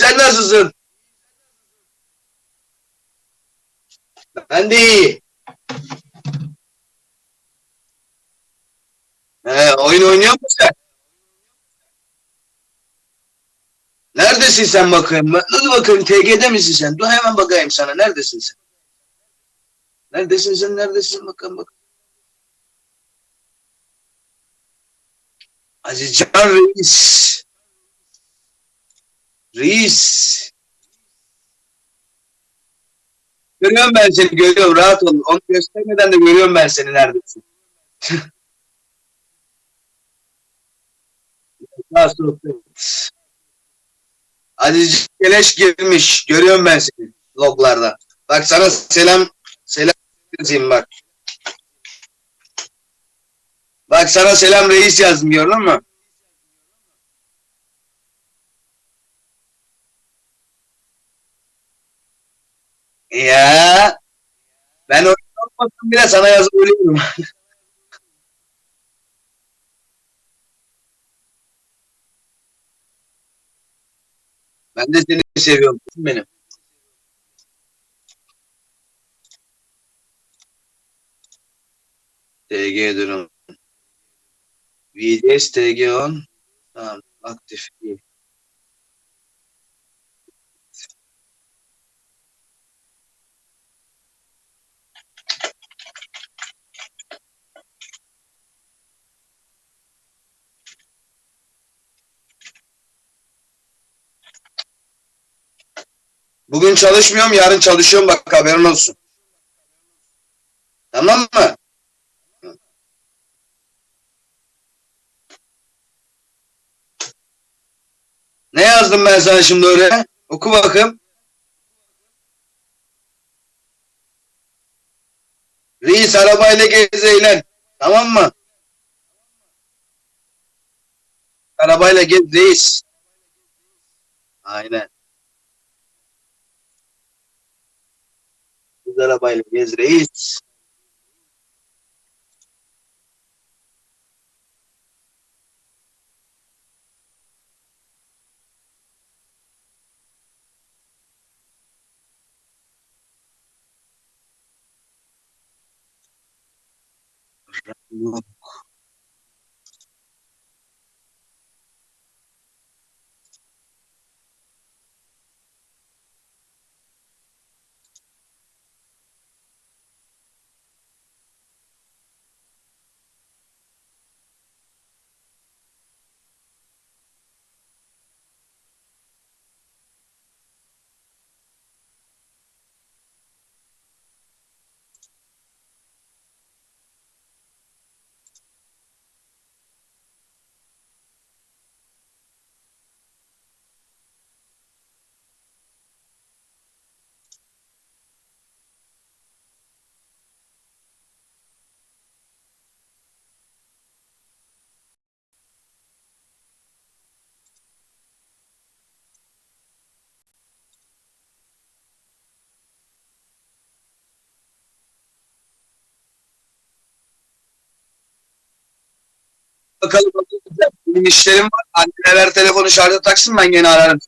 sen nasılsın? Ben de iyi. He, oyun oynuyor musun sen? Neredesin sen bakayım? Dur bakayım TG'de misin sen? Dur hemen bakayım sana. Neredesin sen? Neredesin sen? Neredesin? Bakalım bak. Azizcan Reis. Reis. Görüyorum ben seni. Görüyorum. Rahat ol. Onu göstermeden de görüyorum ben seni neredesin. Aziz Keleş girmiş. Görüyorum ben seni loglarda. Bak sana selam selam yazayım bak. Bak sana selam reis yazdım gördün Ya ben oynamadım bile sana yazabiliyorum. Ben de seni seviyorum benim. TG durum. VDS TG on. Tamam aktif iyi. Bugün çalışmıyorum, yarın çalışıyorum bak haberin olsun. Tamam mı? Ne yazdım ben sana şimdi oraya? Oku bakayım. Reis arabayla gez eğlen. Tamam mı? Arabayla gez reis. Aynen. Biz arabayla gez reis. Bakalım. Benim işlerim var. Anneler telefonu şarja taksın ben gene ararım.